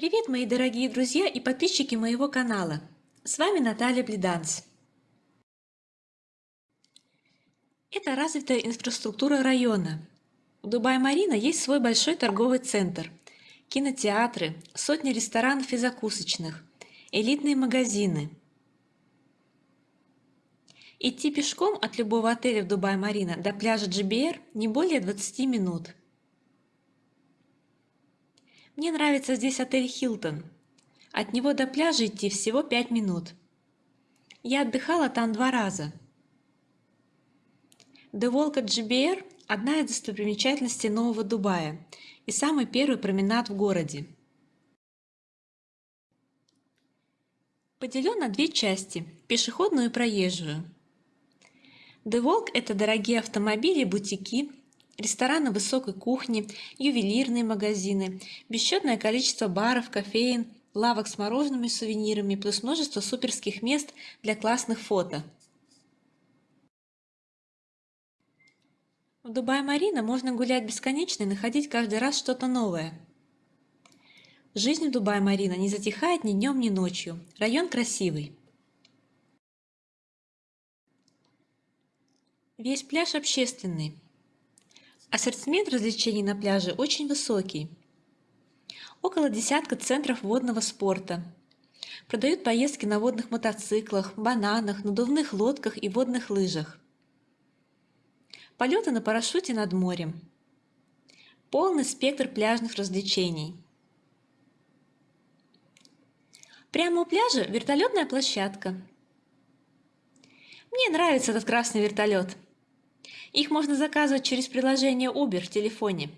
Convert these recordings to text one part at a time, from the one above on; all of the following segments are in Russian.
Привет, мои дорогие друзья и подписчики моего канала! С вами Наталья Блиданс. Это развитая инфраструктура района. В Дубай-Марина есть свой большой торговый центр, кинотеатры, сотни ресторанов и закусочных, элитные магазины. Идти пешком от любого отеля в Дубай-Марина до пляжа GBR не более 20 минут. Мне нравится здесь отель Хилтон. От него до пляжа идти всего 5 минут. Я отдыхала там два раза. Walk at GBR – одна из достопримечательностей Нового Дубая и самый первый променад в городе. Поделен на две части – пешеходную и проезжую. The Walk – это дорогие автомобили бутики, рестораны высокой кухни, ювелирные магазины, бесчетное количество баров, кофеин, лавок с морожеными сувенирами, плюс множество суперских мест для классных фото. В Дубай-Марина можно гулять бесконечно и находить каждый раз что-то новое. Жизнь в Дубай-Марина не затихает ни днем, ни ночью. Район красивый. Весь пляж общественный. Ассортимент развлечений на пляже очень высокий. Около десятка центров водного спорта. Продают поездки на водных мотоциклах, бананах, надувных лодках и водных лыжах. Полеты на парашюте над морем. Полный спектр пляжных развлечений. Прямо у пляжа вертолетная площадка. Мне нравится этот красный вертолет. Их можно заказывать через приложение Uber в телефоне.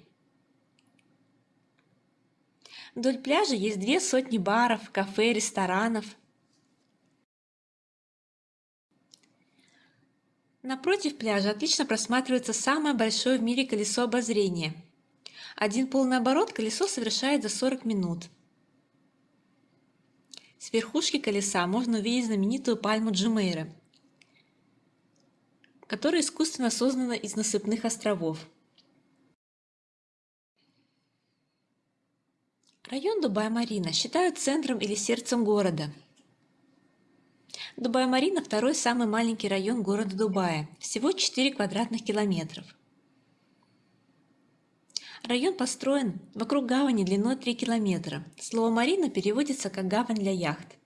Вдоль пляжа есть две сотни баров, кафе, ресторанов. Напротив пляжа отлично просматривается самое большое в мире колесо обозрения. Один полный оборот колесо совершает за 40 минут. С верхушки колеса можно увидеть знаменитую пальму Джумейра – которая искусственно создана из насыпных островов. Район Дубай-Марина считают центром или сердцем города. Дубай-Марина – второй самый маленький район города Дубая, всего 4 квадратных километров. Район построен вокруг гавани длиной 3 километра. Слово «марина» переводится как «гавань для яхт».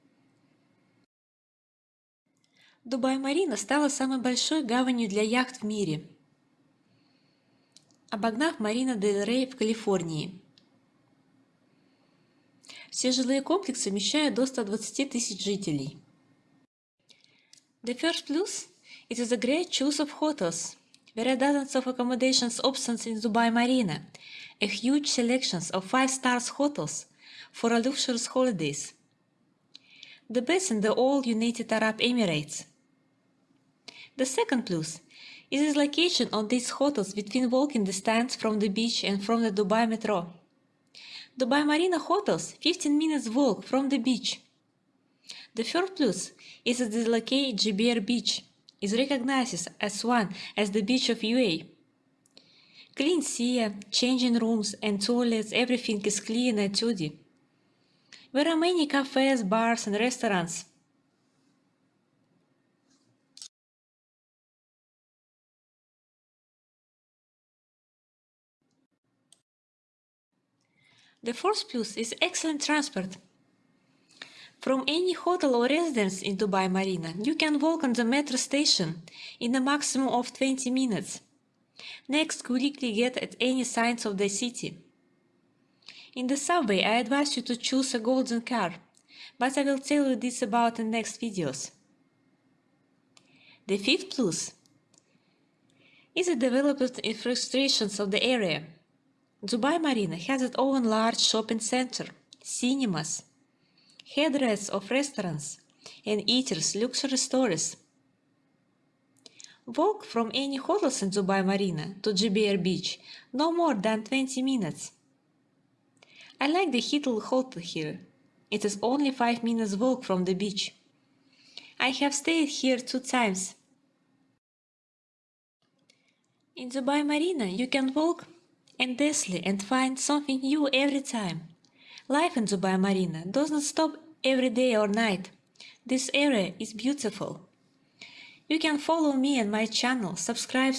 Дубай-Марина стала самой большой гаванью для яхт в мире, обогнав Марина Дель Рей в Калифорнии. Все жилые комплексы вмещают до 120 тысяч жителей. The first plus is a great choice of hotels. There are dozens of accommodations options in Dubai Marina, a huge selection of five-stars hotels for luxurious holidays. The best in the all United Arab Emirates – the second plus is its location on these hotels between walking distance from the beach and from the Dubai Metro. Dubai Marina Hotels 15 minutes walk from the beach. The third plus is that the located Beach is recognized as one as the beach of UA. Clean sea, changing rooms and toilets, everything is clean and tidy. There are many cafes, bars and restaurants The fourth plus is excellent transport. From any hotel or residence in Dubai Marina, you can walk on the metro station in a maximum of 20 minutes. Next, quickly get at any signs of the city. In the subway, I advise you to choose a golden car, but I will tell you this about in next videos. The fifth plus is the developed infrastructures of the area. Dubai Marina has its own large shopping center, cinemas, headrests of restaurants, and eaters luxury stores. Walk from any hotels in Dubai Marina to GBR Beach no more than 20 minutes. I like the Hitul Hotel here. It is only 5 minutes walk from the beach. I have stayed here two times. In Dubai Marina you can walk endlessly and find something new every time. Life in Zubaya Marina does not stop every day or night. This area is beautiful. You can follow me and my channel, subscribe